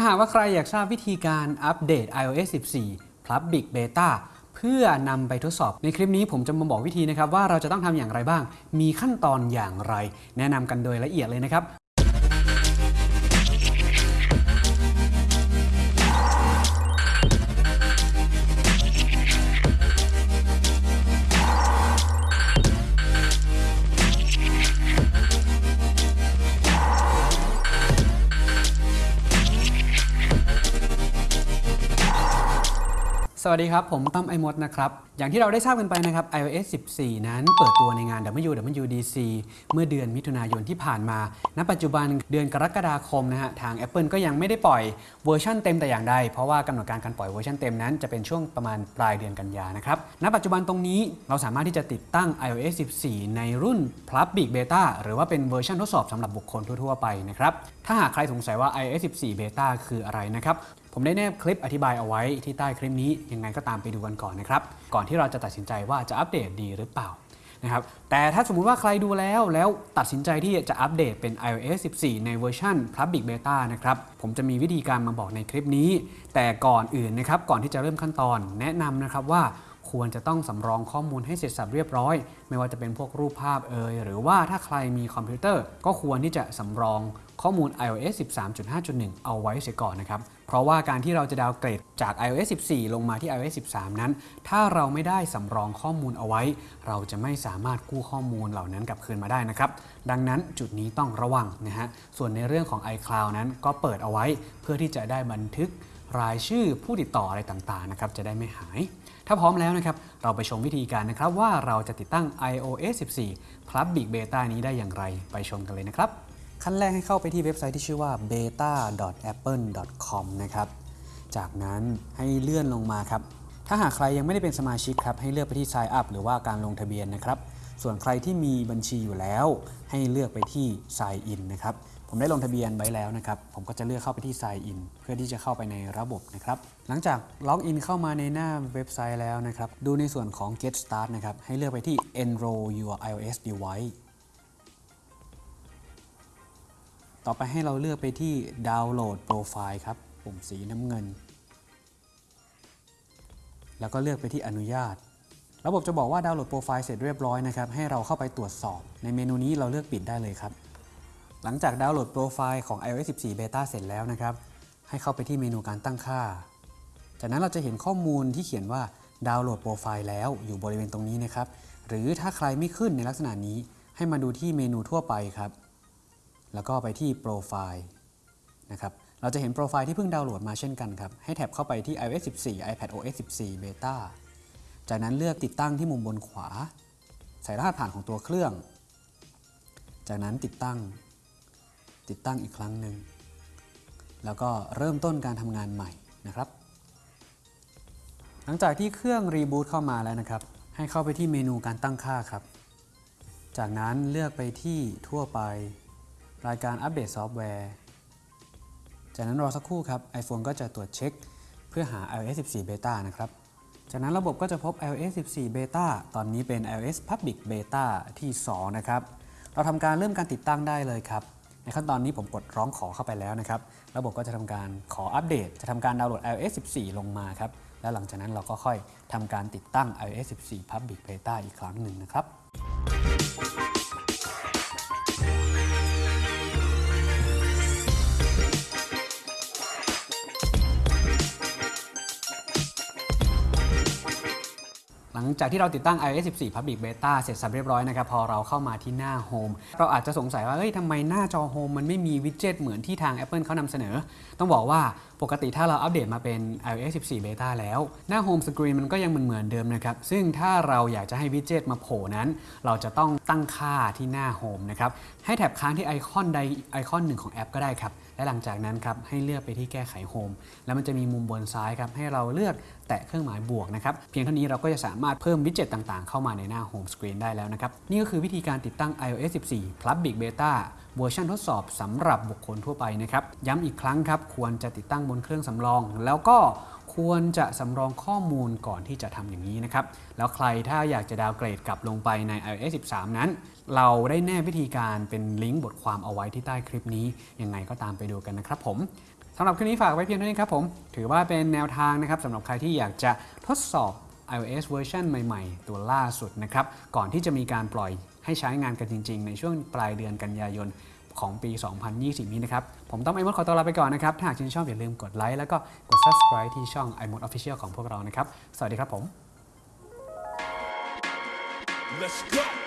ถ้าหากว่าใครอยากทราบวิธีการอัปเดต iOS 14 Public Beta เพื่อนำไปทดสอบ ในคลิปนี้ผมจะมาบอกวิธีนะครับว่าเราจะต้องทำอย่างไรบ้าง มีขั้นตอนอย่างไร แนะนำกันโดยละเอียดเลยนะครับ สวัสดีครับ ผมตั้ม iMoD นะครับ อย่างที่เราได้ทราบกันไปนะครับ iOS 14 นั้นเปิดตัวในงาน WWDC เมื่อเดือนมิถุนายนที่ผ่านมา ณ ปัจจุบันเดือนกรกฎาคมนะฮะ ทาง Apple ก็ยังไม่ได้ปล่อยเวอร์ชันเต็มแต่อย่างใด เพราะว่ากำหนดการการปล่อยเวอร์ชันเต็มนั้นจะเป็นช่วงประมาณปลายเดือนกันยานะครับ ณ ปัจจุบันตรงนี้เราสามารถที่จะติดตั้ง iOS 14 ในรุ่น Public Beta หรือว่าเป็นเวอร์ชันทดสอบสำหรับบุคคลทั่วๆไปนะครับ ถ้าหากใครสงสัยว่า iOS 14 Beta คืออะไรนะครับ ผมได้แนบคลิปอธิบายเอาไว้ที่ใต้คลิปนี้ยังไงก็ตามไปดูกันก่อนนะครับ ก่อนที่เราจะตัดสินใจว่าจะอัปเดตดีหรือเปล่านะครับแต่ถ้าสมมุติว่าใครดูแล้วแล้วตัดสินใจที่จะอัปเดตเป็น iOS 14 ในเวอร์ชัน Public Beta นะครับ ผมจะมีวิธีการมาบอกในคลิปนี้ แต่ก่อนอื่นนะครับ ก่อนที่จะเริ่มขั้นตอนแนะนำนะครับว่า ควรจะต้องสำรองข้อมูลให้เสร็จสับเรียบร้อย ไม่ว่าจะเป็นพวกรูปภาพเอ่ยหรือว่าถ้าใครมีคอมพิวเตอร์ ก็ควรที่จะสำรองข้อมูล iOS 13.5.1 เอาไว้เสียก่อนนะครับ เพราะว่าการที่เราจะดาวเกรดจาก iOS 14 ลงมาที่ iOS 13 นั้น ถ้าเราไม่ได้สำรองข้อมูลเอาไว้ เราจะไม่สามารถกู้ข้อมูลเหล่านั้นกลับคืนมาได้นะครับ ดังนั้นจุดนี้ต้องระวังนะฮะ ส่วนในเรื่องของ iCloud นั้นก็เปิดเอาไว้เพื่อที่จะได้บันทึก รายชื่อผู้ติดต่ออะไรต่างๆนะครับจะได้ไม่หาย ถ้าพร้อมแล้วนะครับเราไปชมวิธีการนะครับว่าเราจะติดตั้ง iOS 14 Public Beta นี้ได้อย่างไรไปชมกันเลยนะครับ ขั้นแรกให้เข้าไปที่เว็บไซต์ที่ชื่อว่า beta.apple.com นะครับจากนั้นให้เลื่อนลงมาครับถ้าหากใครยังไม่ได้เป็นสมาชิกครับให้เลือกไปที่ sign up หรือว่าการลงทะเบียนนะครับส่วนใครที่มีบัญชีอยู่แล้ว ให้เลือกไปที่ sign in นะครับ ผมได้ลงทะเบียนไว้แล้วนะครับ ผมก็จะเลือกเข้าไปที่ sign in เพื่อที่จะเข้าไปในระบบนะครับ หลังจากล็อกอินเข้ามาในหน้าเว็บไซต์แล้วนะครับ ดูในส่วนของ get start นะครับ ให้เลือกไปที่ enroll your iOS device ต่อไปให้เราเลือกไปที่ดาวน์โหลดโปรไฟล์ครับ ปุ่มสีน้ำเงิน แล้วก็เลือกไปที่อนุญาต ระบบจะบอกว่าดาวน์โหลดโปรไฟล์เสร็จเรียบร้อยนะครับ ให้เราเข้าไปตรวจสอบ ในเมนูนี้เราเลือกปิดได้เลยครับ หลังจากดาวน์โหลดโปรไฟล์ของ iOS 14 Beta เสร็จแล้วนะครับ ให้เข้าไปที่เมนูการตั้งค่า จากนั้นเราจะเห็นข้อมูลที่เขียนว่าดาวน์โหลดโปรไฟล์แล้วอยู่บริเวณตรงนี้นะครับ หรือถ้าใครไม่ขึ้นในลักษณะนี้ ให้มาดูที่เมนูทั่วไปครับ แล้วก็ไปที่โปรไฟล์นะครับ เราจะเห็นโปรไฟล์ที่เพิ่งดาวน์โหลดมาเช่นกันครับ ให้แท็บเข้าไปที่ iOS 14 iPadOS 14 Beta จากนั้นเลือกติดตั้งที่มุมบนขวา ใส่รหัสผ่านของตัวเครื่อง จากนั้นติดตั้ง ติดตั้งอีกครั้งหนึ่ง แล้วก็เริ่มต้นการทำงานใหม่นะครับ หลังจากที่เครื่องรีบูตเข้ามาแล้วนะครับ ให้เข้าไปที่เมนูการตั้งค่าครับ จากนั้นเลือกไปที่ทั่วไป รายการอัปเดตซอฟต์แวร์ จากนั้นรอสักครู่ครับ iPhone ก็จะตรวจเช็ค เพื่อหา iOS 14 Beta นะครับ จากนั้นระบบก็จะพบ iOS 14 Beta ตอนนี้เป็น iOS Public Beta ที่ 2 นะครับเราทำการเริ่มการติดตั้งได้เลยครับ ขั้นตอนนี้ผมกดร้องขอเข้าไปแล้วนะครับ ระบบก็จะทำการขออัปเดต จะทำการดาวน์โหลด iOS 14 ลงมาครับ แล้วหลังจากนั้นเราก็ค่อยทำการติดตั้ง iOS 14 Public Beta อีกครั้งหนึ่งนะครับ ลังจากที่เราติดตั้ง iOS 14 Public Beta เสร็จสับเรียบร้อยนะครับ พอเราเข้ามาที่หน้า Home เราอาจจะสงสัยว่า เอ้ยทำไมหน้าจอ Home มันไม่มีวิดเจ็ตเหมือนที่ทาง Apple เขานำเสนอ ต้องบอกว่าปกติถ้าเราอัปเดตมาเป็น iOS 14 Beta แล้ว หน้า Home Screen มันก็ยังเหมือนเดิมนะครับ ซึ่งถ้าเราอยากจะให้วิดเจ็ตมาโผล่นั้น เราจะต้องตั้งค่าที่หน้า Home นะครับ ให้แท็บค้างที่ไอคอนใดไอคอนหนึ่งของแอปก็ได้ครับ และหลังจากนั้นครับให้เลือกไปที่แก้ไขโฮมแล้วมันจะมีมุมบนซ้ายครับให้เราเลือกแตะเครื่องหมายบวกนะครับเพียงเท่านี้เราก็จะสามารถเพิ่มวิดเจ็ตต่างๆ เข้ามาในหน้าโฮมสกรีนได้แล้วนะครับนี่ก็คือวิธีการติดตั้ง iOS 14 Public Beta เวอร์ชันทดสอบสำหรับบุคคลทั่วไปนะครับย้ำอีกครั้งครับควรจะติดตั้งบนเครื่องสำรอง แล้วก็ ควรจะสำรองข้อมูลก่อนที่จะทำอย่างนี้นะครับ แล้วใครถ้าอยากจะ downgrade กลับลงไปใน iOS 13 นั้น เราได้แนบวิธีการเป็นลิงก์บทความเอาไว้ที่ใต้คลิปนี้ ยังไงก็ตามไปดูกันนะครับผมสำหรับคลิปนี้ฝากไว้เพียงเท่านี้ครับผม ถือว่าเป็นแนวทางนะครับสำหรับใครที่อยากจะทดสอบ iOS เวอร์ชันใหม่ๆ ตัวล่าสุดนะครับ ก่อนที่จะมีการปล่อยให้ใช้งานกันจริง ๆ ในช่วงปลายเดือนกันยายน ของปี 2020 นี้นะครับ ผมต้องไอมดขอตัวลาไปก่อนนะครับ ถ้าหากชื่นชอบอย่าลืมกดไลค์แล้วก็กด subscribe ที่ช่อง iMod Official ของพวกเรานะครับ สวัสดีครับผม Let's go.